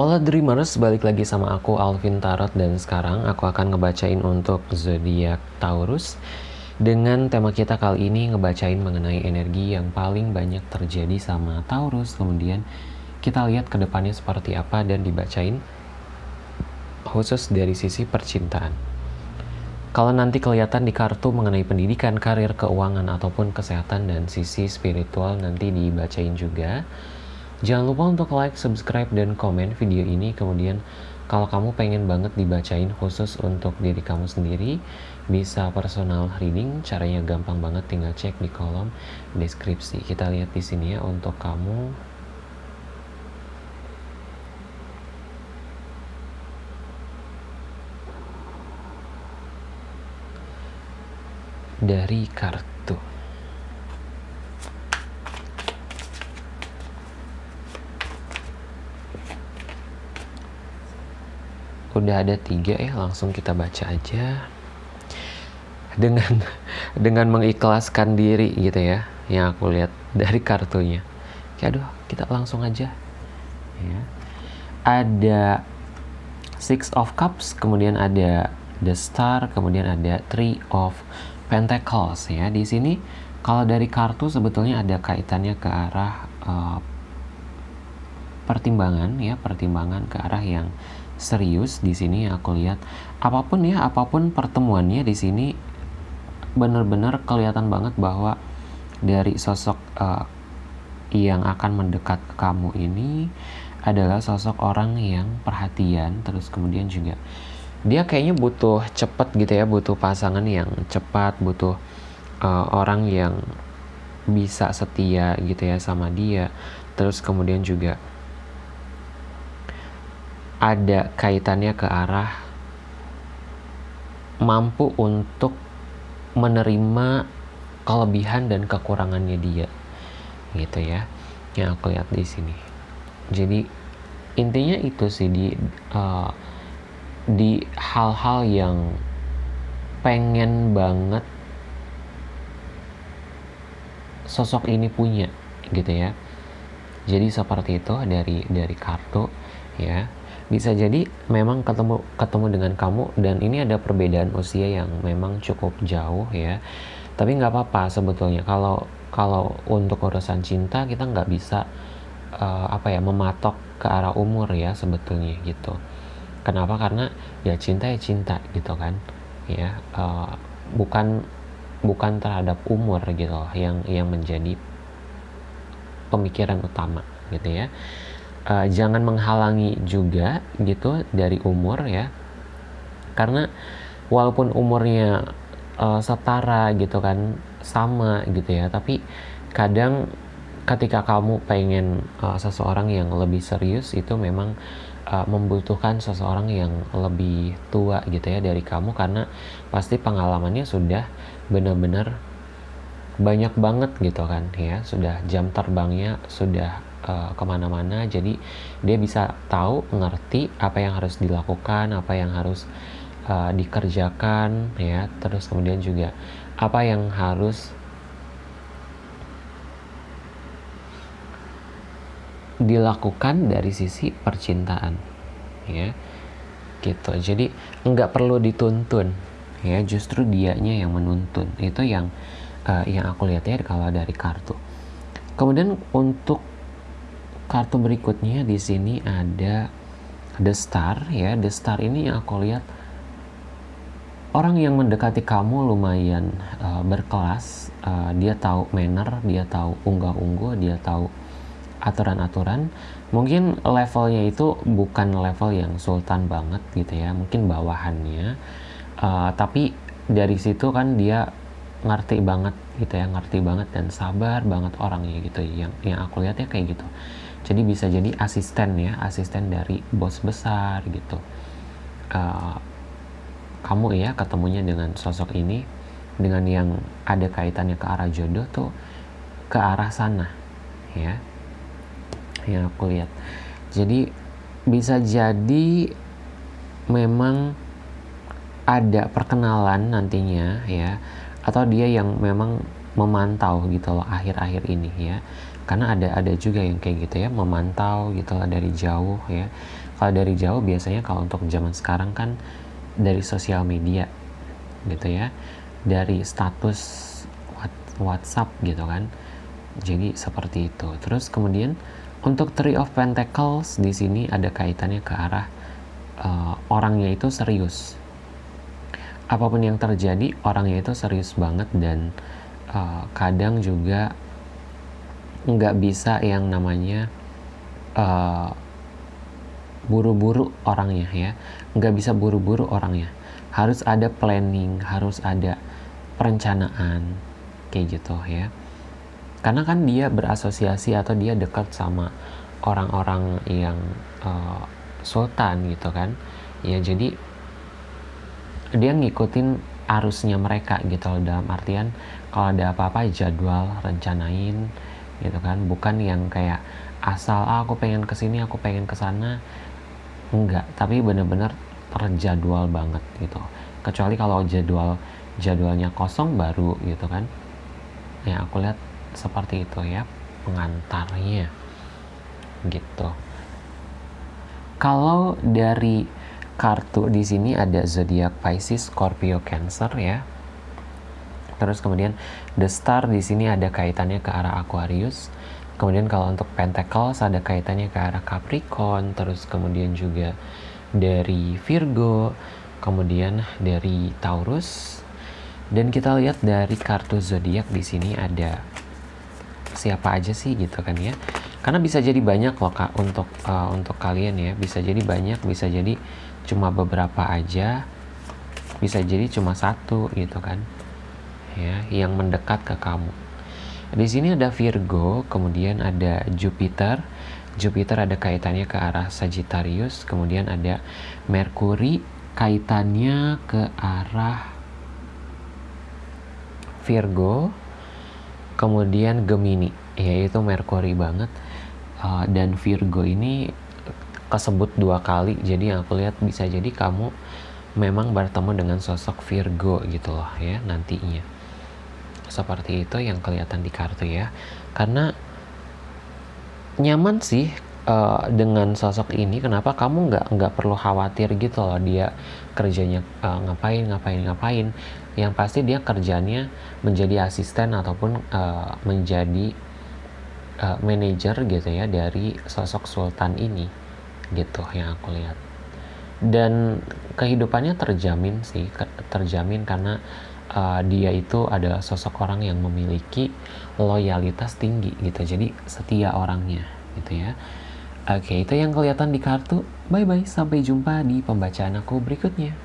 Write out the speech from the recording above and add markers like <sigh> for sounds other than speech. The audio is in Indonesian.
Hola Dreamers, balik lagi sama aku Alvin Tarot dan sekarang aku akan ngebacain untuk zodiak Taurus. Dengan tema kita kali ini ngebacain mengenai energi yang paling banyak terjadi sama Taurus. Kemudian kita lihat ke depannya seperti apa dan dibacain khusus dari sisi percintaan. Kalau nanti kelihatan di kartu mengenai pendidikan, karir, keuangan, ataupun kesehatan dan sisi spiritual nanti dibacain juga Jangan lupa untuk like, subscribe, dan komen video ini. Kemudian kalau kamu pengen banget dibacain khusus untuk diri kamu sendiri, bisa personal reading. Caranya gampang banget, tinggal cek di kolom deskripsi. Kita lihat di sini ya untuk kamu dari kartu. Udah ada tiga ya langsung kita baca aja. Dengan <laughs> dengan mengikhlaskan diri gitu ya yang aku lihat dari kartunya. Ya aduh kita langsung aja. Ya. Ada six of cups kemudian ada the star kemudian ada three of pentacles ya. Di sini kalau dari kartu sebetulnya ada kaitannya ke arah uh, pertimbangan ya pertimbangan ke arah yang serius di sini aku lihat. Apa pun ya apa pun pertemuannya di sini benar-benar kelihatan banget bahwa dari sosok uh, yang akan mendekat ke kamu ini adalah sosok orang yang perhatian terus kemudian juga dia kayaknya butuh cepat gitu ya butuh pasangan yang cepat butuh uh, orang yang bisa setia gitu ya sama dia. Terus kemudian juga ada kaitannya ke arah mampu untuk menerima kelebihan dan kekurangannya dia gitu ya yang aku lihat di sini. Jadi intinya itu sih di uh, di hal-hal yang pengen banget sosok ini punya gitu ya. Jadi seperti itu dari dari kartu ya bisa jadi memang ketemu ketemu dengan kamu dan ini ada perbedaan usia yang memang cukup jauh ya. Tapi nggak apa-apa sebetulnya. Kalau kalau untuk urusan cinta kita nggak bisa uh, apa ya mematok ke arah umur ya sebetulnya gitu. Kenapa? Karena ya cinta ya cinta gitu kan ya. Uh, bukan bukan terhadap umur gitu loh yang yang menjadi pemikiran utama gitu ya uh, jangan menghalangi juga gitu dari umur ya. Karena walaupun umurnya uh, setara gitu kan sama gitu ya tapi kadang ketika kamu pengen uh, seseorang yang lebih serius itu memang uh, membutuhkan seseorang yang lebih tua gitu ya dari kamu karena pasti pengalamannya sudah benar-benar banyak banget gitu kan ya sudah jam terbangnya sudah uh, ke mana-mana. Jadi dia bisa tahu ngerti apa yang harus dilakukan apa yang harus uh, dikerjakan ya. Terus kemudian juga apa yang harus dilakukan dari sisi percintaan ya. Gitu. Jadi nggak perlu dituntun ya. Justru dianya yang menuntun. Itu yang uh, yang aku lihat ya kalau dari kartu. Kemudian untuk kartu berikutnya di sini ada The Star ya. The Star ini yang aku lihat orang yang mendekati kamu lumayan uh, berkelas. Uh, dia tahu manner, dia tahu unggah-ungguh, dia tahu aturan-aturan. Mungkin levelnya itu bukan level yang sultan banget gitu ya, mungkin bawahannya. Uh, tapi dari situ kan dia ngerti banget gitu ya, ngerti banget dan sabar banget orangnya gitu. Yang yang aku lihat ya kayak gitu jadi bisa jadi asisten ya asisten dari bos besar gitu. Uh, kamu ya ketemunya dengan sosok ini dengan yang ada kaitannya ke arah jodoh tuh ke arah sana ya yang aku lihat. Jadi bisa jadi memang ada perkenalan nantinya ya atau dia yang memang memantau gitu loh akhir-akhir ini ya karena ada ada juga yang kayak gitu ya memantau gitu lah dari jauh ya. Kalau dari jauh biasanya kalau untuk zaman sekarang kan dari sosial media gitu ya dari status WhatsApp gitu kan. Jadi seperti itu. Terus kemudian untuk Three of Pentacles di sini ada kaitannya ke arah uh, orangnya itu serius. Apa pun yang terjadi orangnya itu serius banget dan uh, kadang juga nggak bisa yang namanya buru buru-buru orangnya ya. Nggak bisa buru-buru orangnya. Harus ada planning harus ada perencanaan kayak gitu ya. Karena kan dia berasosiasi atau dia dekat sama orang-orang yang uh, sultan gitu kan. Ya jadi dia ngikutin arusnya mereka gitu loh dalam artian kalau ada apa-apa jadwal rencanain gitu kan. Bukan yang kayak asal ah, aku pengen ke sini aku pengen ke sana enggak tapi bener-bener terjadwal banget gitu. Kecuali kalau jadwal jadwalnya kosong baru gitu kan. Ya aku lihat seperti itu ya pengantarnya gitu. Kalau dari kartu di sini ada zodiak Pisces, Scorpio, Cancer ya. Terus kemudian the star di sini ada kaitannya ke arah Aquarius. Kemudian kalau untuk Pentacles ada kaitannya ke arah Capricorn, terus kemudian juga dari Virgo, kemudian dari Taurus, dan kita lihat dari kartu zodiak di sini ada siapa aja sih gitu kan ya. Karena bisa jadi banyak loh kak untuk uh, untuk kalian ya. Bisa jadi banyak bisa jadi cuma beberapa aja. Bisa jadi cuma satu gitu kan ya yang mendekat ke kamu di sini ada Virgo kemudian ada Jupiter Jupiter ada kaitannya ke arah Sagittarius kemudian ada Mercury kaitannya ke arah Virgo, kemudian Gemini, yaitu Merkuri banget. Uh, dan Virgo ini kesebut dua kali, jadi aku lihat bisa jadi kamu memang bertemu dengan sosok Virgo gitu loh ya nantinya. Seperti itu yang kelihatan di kartu ya. Karena nyaman sih uh, dengan sosok ini. Kenapa kamu nggak nggak perlu khawatir gitu loh dia kerjanya uh, ngapain ngapain ngapain. Yang pasti dia kerjanya menjadi asisten ataupun uh, menjadi uh, manajer gitu ya dari sosok sultan ini gitu yang aku lihat. Dan kehidupannya terjamin sih terjamin karena uh, dia itu adalah sosok orang yang memiliki loyalitas tinggi gitu jadi setia orangnya gitu ya Oke, itu yang kelihatan di kartu. Bye-bye, sampai jumpa di pembacaan aku berikutnya.